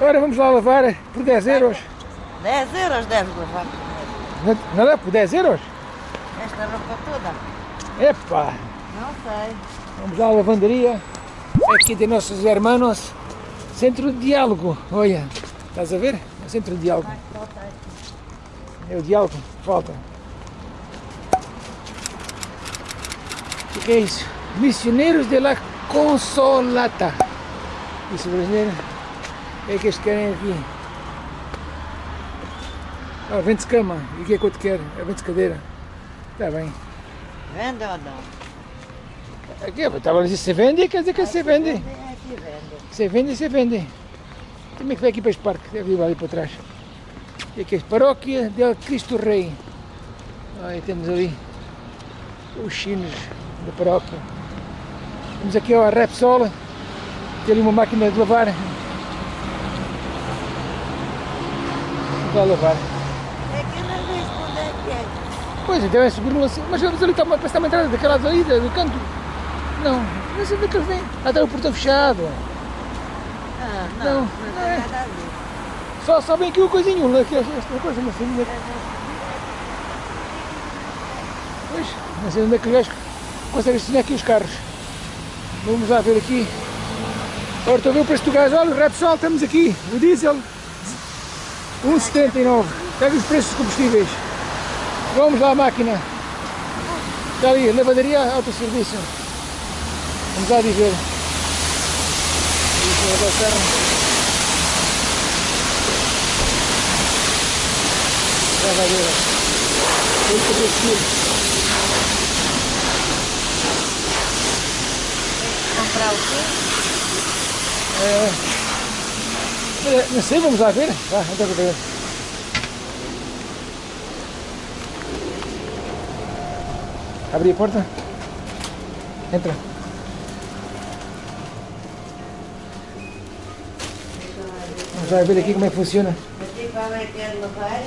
Agora vamos lá lavar por 10 euros. 10 euros deves levar. Não- Não dá por 10 euros? Esta roupa toda? Epá! Não sei. Vamos lá à lavanderia. Aqui de nossos hermanos. Centro de diálogo. Olha, estás a ver? É o centro de diálogo. É o diálogo. Falta. O que é isso? Missioneiros de la Consolata. Isso brasileiro. Que é que eles querem aqui? Ah, vende-se cama. E o que é que eu te quero? É vende-se cadeira. Está bem. Vende ou não? Aqui, eu estava a dizer se vende, quer dizer que se vende. Aqui vende. Se vende, se vende. É que vai aqui para este parque? Deve ir ali para trás. E aqui é a paróquia del Cristo Rei. Aí temos ali os chinos da paróquia. Temos aqui a Repsol. Tem ali uma máquina de lavar. Vai lavar. É que não vejo onde é que é. Pois, então é subir assim. Mas vamos ali, está uma, está uma entrada daquela ali, do canto. Não, não sei onde é vêm. Ah, está o portão fechado. Ah, Não, não. Não, não é. nada a ver. Só, só vem aqui o coisinho, né, aqui, esta coisa, é que... Pois, não sei onde é que gajo consegue estacionar aqui os carros. Vamos lá ver aqui. Agora estou a ver o preço do gás. Olha, o Repsol, estamos aqui. O diesel, 1,79. Pega os preços dos combustíveis. Vamos lá à máquina. Está ali, lavadaria, autosserviço. Vamos lá dizer. Lavadeira. 8 quilos. Comprar o quê? É, não sei, vamos lá ver. Vá, entra para ver. Abre a porta. Entra. Vamos lá ver aqui como é que funciona. Aqui que?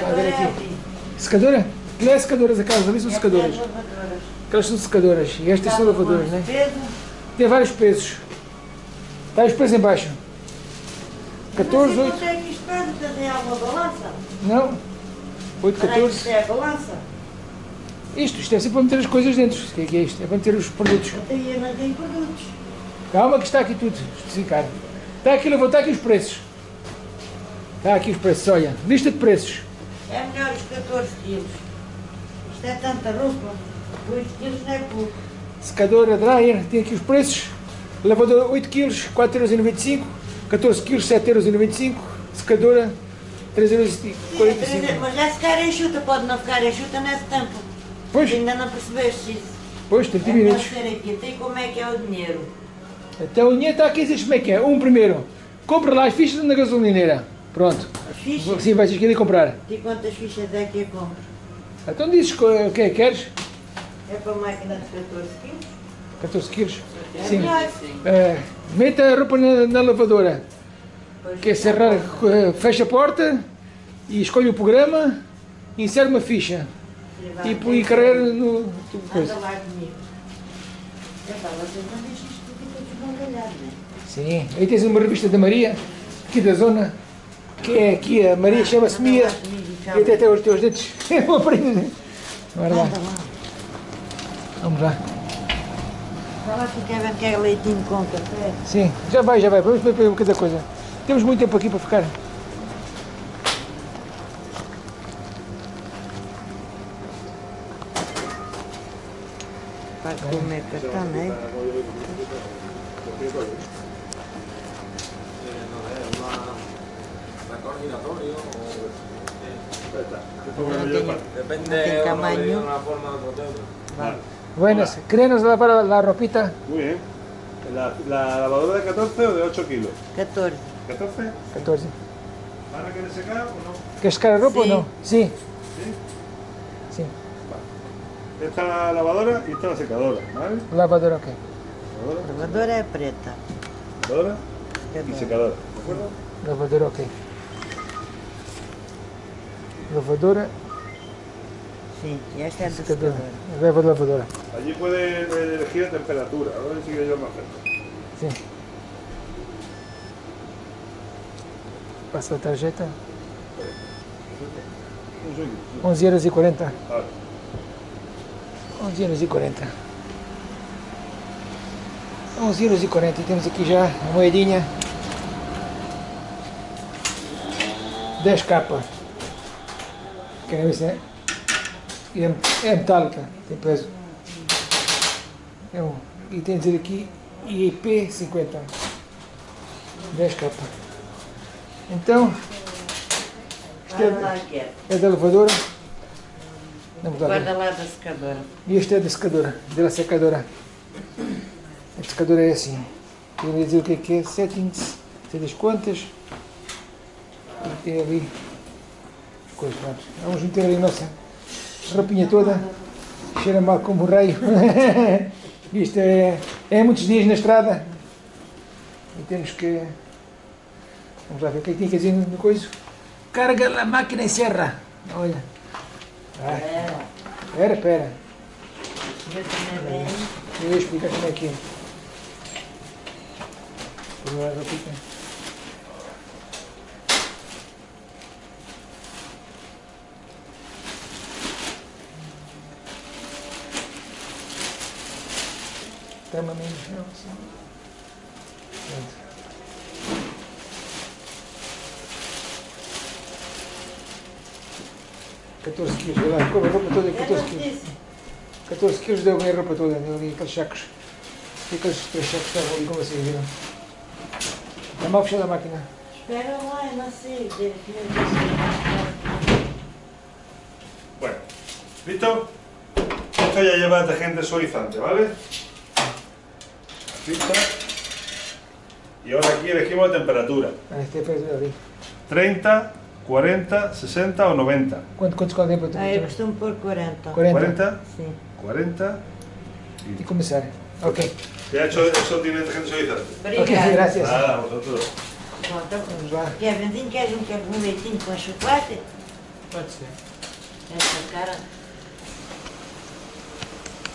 Vai ver aqui. Secadora? Não é secadoras aquelas ali, são secadoras. Aquelas são secadoras. E estas são lavadoras, né? Tem vários pesos. Está os pesos em baixo. 14, Não sei 8. quanto é que tem alguma balança? Não. 8, Será que 14. isto é a balança? Isto, isto é sempre para meter as coisas dentro. O que é que é isto? É para meter os produtos. Eu não tenho produtos. Calma que está aqui tudo especificado. Está aqui, está aqui os preços. Está aqui os preços, olha. Lista de preços. É melhor os 14 quilos. Isto é tanta roupa. 8 quilos não é pouco. Secadora dryer, tem aqui os preços. Lavadora 8 kg, 4,95€. 14 kg, 7,95€. Secadora, 3,45€. Mas já se ficar enxuta, pode não ficar enxuta nesse tempo. Pois, Ainda não percebeste isso. pois, 30 É minutos. aqui. Até como é que é o dinheiro? Então o dinheiro está aqui, diz como é que é. Um primeiro, compra lá as fichas na gasolineira. Pronto. As fichas? Sim, vais ir comprar. E quantas fichas é que eu compro? Então dizes o que é que queres? É para a máquina de 14 quilos? 14 quilos. É Sim. melhor. Meta a roupa na, na lavadora. Que é cerrar, eh, fecha a porta e escolhe o programa, insere uma ficha e põe carreira no. Coisa. É é? Sim, aí tens uma revista da Maria, aqui da zona, que é aqui, a Maria chama-se Anda Mia, e até tem os teus dedos lá, Anda lá. vamos lá. Vai lá que quer ver que é leitinho com café. Sim, já vai, já vai, vamos ver cada coisa. Temos muito tempo aqui para ficar. Para comer é? Depende o tamaño. de una forma o de otra. Vale. Buenas, lavar la, la ropita. Muy bien. ¿La, la lavadora de 14 o de 8 kilos? 14. ¿14? 14. ¿Van a querer secar o no? ¿Queres secar a ropa Sí. o no? Sí. Sí. Esta es la lavadora y esta la secadora, ¿vale? Lavadora, ok. Lavadora, Lavadora é preta. lavadora y Secadora. secadora, ¿de acuerdo? Lavadora, ok. Lavadora, Sim, e esta é da secadora. secadora. Leva lavadora. Allí puede elegir la temperatura, ahora sí que yo más cerca. Sim. Passa a tarjeta. Un joguinho. 11 euros e 40. Ah, 11 euros e 40. 11 euros e 40. E temos aqui já a moedinha. 10 capa. Querem ver se é? É, é metálica, tem peso. É um, e tem a dizer aqui IP 50. 10 capa. Então, isto é, que é. é da lavadora. Lá ver. Guarda lá da secadora. E este é da secadora, da secadora. A secadora é assim. Eu ia dizer o que é que é, settings, sei das quantas. E tem ali coisas, pronto. Vamos meter ali a nossa roupinha toda. Cheira mal como o raio. Isto é, é muitos dias na estrada. E temos que. Vamos lá ver o que é que tinha que dizer no coisa. Carga a máquina e serra. Olha. Espera, também bem. Eu explicar como é que é. Tama menos não, assim. Pronto. Quatorze quilos, olha lá, como a roupa toda é Eu 14 não quilos. disse. 14 quilos deu bem a roupa toda, deu ali aqueles sacos. E aqueles três sacos estavam ali, como vocês viram. Está mal fechada a máquina. Espera lá, eu não sei. Bueno. ¿Listo? Esto ya lleva detergente suavizante, ¿vale? Pista. Y ahora aquí elegimos la temperatura. Ah, ali. 30, 40, 60 o 90. Quanto, quantos qual é a Ah, eu temperatura? costumo pôr 40. 40. 40, Sim. 40. E começar. Ok. Ya hecho eso tiene detergente suavizante. Ok, Obrigada. graças. Nada, vosotros. Bom, então, Vamos lá. Kevinzinho, queres um, quer um leitinho com chocolate? Pode ser. Essa cara.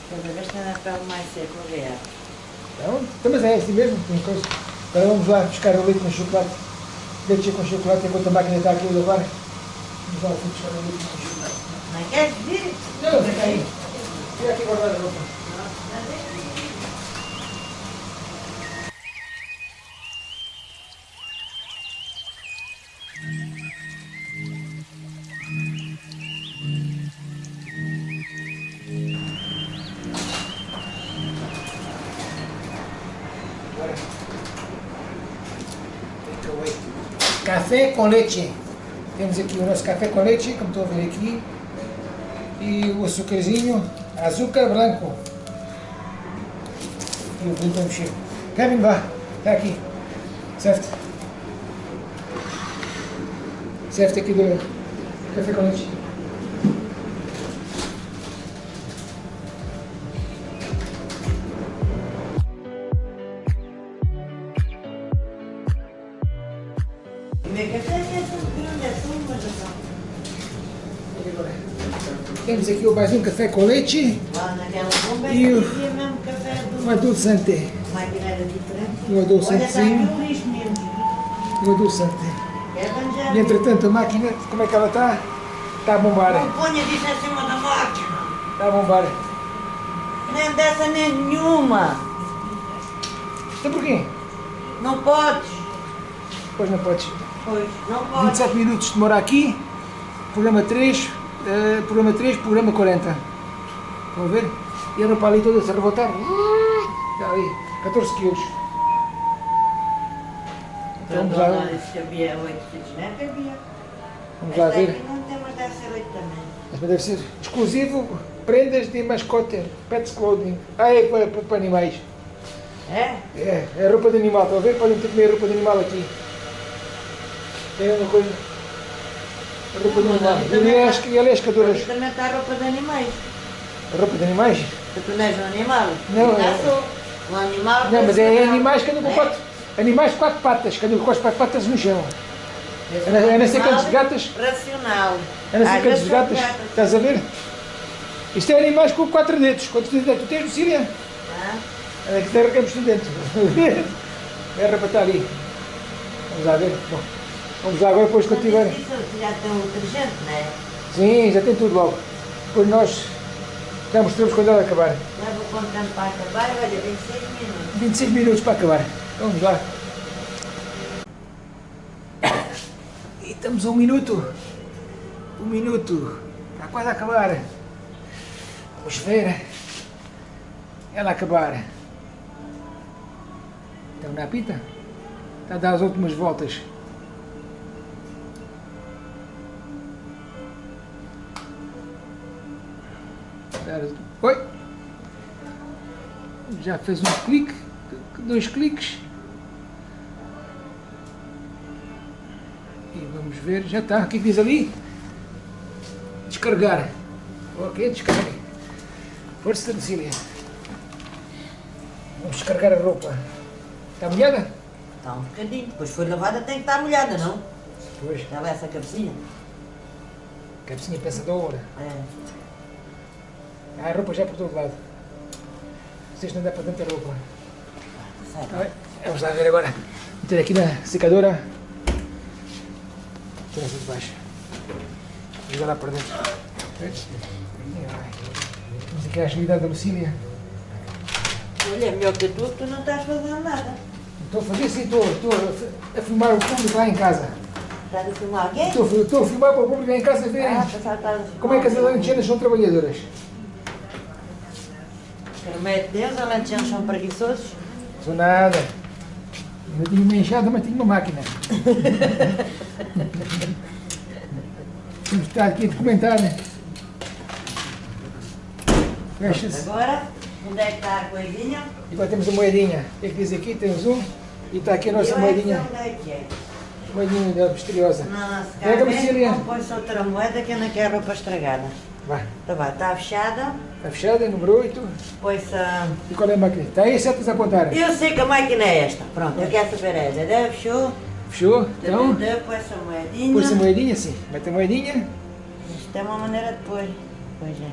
Cada vez está na pele mais seca, obrigado. Então, então, mas é assim mesmo. Tem coisa. Agora vamos lá buscar o leite com chocolate. Leite com chocolate enquanto a máquina está aqui a lavar. Vamos lá buscar o leite com chocolate. Não queres vir? Não, fica aí. Fica aqui guardar a roupa. Café com leite. Temos aqui o nosso café com leite, como estão a ver aqui. E o açúcarzinho, açúcar branco. E o vinho para mexer. Kevin, vá. Está aqui. Certo? Certo aqui do café com leite. Temos aqui o mais um café com leite Lá naquela bomba E o- mesmo café do... um adulçante. A máquina era diferente. Um adulçantezinho. Um adulçante. E entretanto a máquina, como é que ela está? Está a bombar. Não ponha disso em cima da máquina. Está a bombar. Nem dessa nem nenhuma. Então porquê? Não podes. Pois não podes. Pois, não podes. 27 minutos demora aqui, programa 3, eh, programa 3, programa 40. Estão a ver? E a roupa ali toda a rebotar. Está ali, 14 quilos. Então vamos lá, havia oito filhos, não é havia. vamos lá ver. não tem, mas deve ser oito também. Mas deve ser exclusivo prendas de mascote, pets clothing. Ah, é para, para, para animais. É? É, é roupa de animal, estão a ver? Podem ter que comer roupa de animal aqui. Tem uma coisa. A roupa de ali E também ali é as, ali é as caduras. Também está a roupa de animais. A roupa de animais? Tu não és um animal. Não, é-. Um animal. Não, mas é animais que andam com É? quatro. Animais de quatro patas, que andam com as quatro patas no chão. A não- a não ser aqueles gatas. Racional. A não ser Às aqueles vezes são gatas. Estás a ver? Isto é animais com quatro dedos. Quantos dedos é que tu tens, Lucília? Ah, É que derramos tu dentro. É a roupa está ali. Vamos lá ver. Bom, Vamos lá agora depois quando tiver. Isso já tem o detergente, não é? Sim, já tem tudo logo. Depois nós já mostramos quando ela acabar. Já vou contando para acabar, olha, 26 minutos. 26 minutos para acabar. Vamos lá. E estamos a um minuto. Um minuto. Está quase a acabar. Vamos ver. Ela acabar. Então na pita? Está a dar as últimas voltas. Dar as- Oi! Já fez um clique, dois cliques. E vamos ver, já está. O que é que diz ali? Descarregar. Ok, descarregue. Força, Cecília. Vamos descarregar a roupa. Está molhada? Está um bocadinho. Depois foi lavada, tem que estar molhada, não? Pois. Estava essa cabecinha. Cabecinha pensadora. É. Há a roupa já por todo lado. Vocês não dá para tanta roupa. Ai, Vamos lá ver agora. Meter aqui na secadora. Tirar essa de baixo. Jogar lá para dentro. Temos aqui a agilidade da Lucília. Olha, melhor que tu, tu não estás fazendo nada. Estou a fazer sim, estou, estou a fi- a filmar o público lá em casa. Estás a filmar alguém? Estou, estou a filmar para o público lá em casa verem Ah, como é que as alentejanas são trabalhadoras. De Deus, alentejanos são preguiçosos. Sou nada. Eu tinha uma enxada, mas tinha uma máquina. Temos que estar aqui a documentar, né? Fecha-se. Agora, onde é que está a coisinha? E agora temos a moedinha. O que é que diz aqui? Temos um. E está aqui a nossa moedinha. Onde é que é? Moedinha misteriosa. Não, se calhar põe-se outra moeda que eu não quero roupa estragada. Vai. Então vai, está fechada. Está fechada, número 8. Põe-se a... E qual é a máquina? Está aí, certas a apontar. Eu sei que a máquina é esta. Pronto, eu quero saber essa. Deve, fechou. Fechou? Então, Põe-se a moedinha. pôs a moedinha, sim. Mete a moedinha. Isto é uma maneira de pôr. Pois é.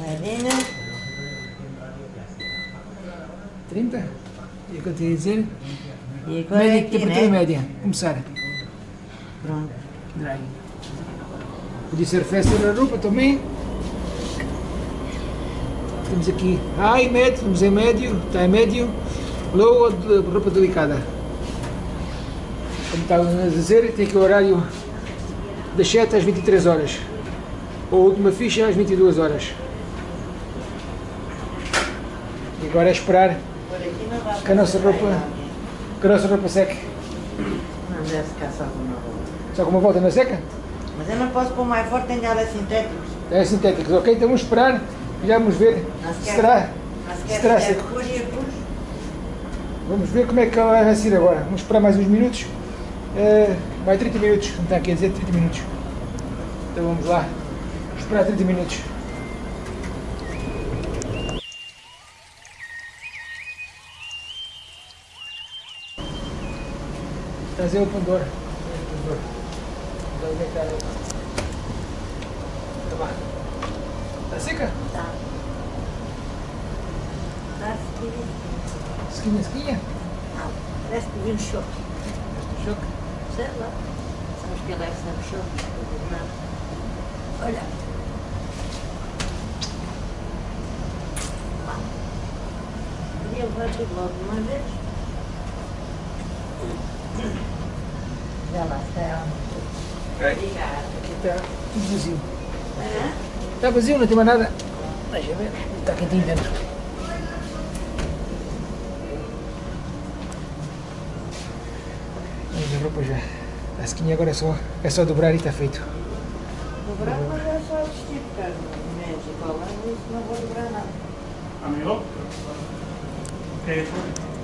Moedinha. 30. E o que eu tinha a dizer? E agora Média, aqui, temperatura né? média. Começar. Pronto. Dry. Podia ser festa da roupa também. Temos aqui high, médio, temos em médio, está em médio, low, roupa delicada. Como estávamos a dizer, tem aqui o horário das 7 às 23 horas. A última ficha às 22 horas. E agora é esperar Que a nossa roupa- que a nossa roupa seque. Não deve ficar só com uma roupa. Só com uma volta na seca? Mas eu não posso pôr mais forte, tem ela sintéticos. É sintéticos, ok? Então vamos esperar e já vamos ver se quer- será. Se terá pus e pus. Vamos ver como é que ela vai ser agora. Vamos esperar mais uns minutos. Eh, mais 30 minutos, como está aqui a dizer, 30 minutos. Então vamos lá. Esperar 30 minutos. Trazer o pandor. Tá bom. Tá seca? Tá. Tá seguindo. Esquinha, esquinha. Não, parece que vi um choque. Choque. Sei lá. Sabes que ele é sempre choque. Não. Olha. Podia levar tudo logo de uma vez. Já lá está. Obrigada. Aqui está tudo vazio. Hã? Está vazio, não tem mais nada. Deixa ver. Está quentinho dentro. Mas a roupa já. A esquinha agora é só, é só dobrar e está feito. Dobrar, mas é só vestir, cara. Médico, não vou dobrar nada. Amigo. ¿Qué es eso?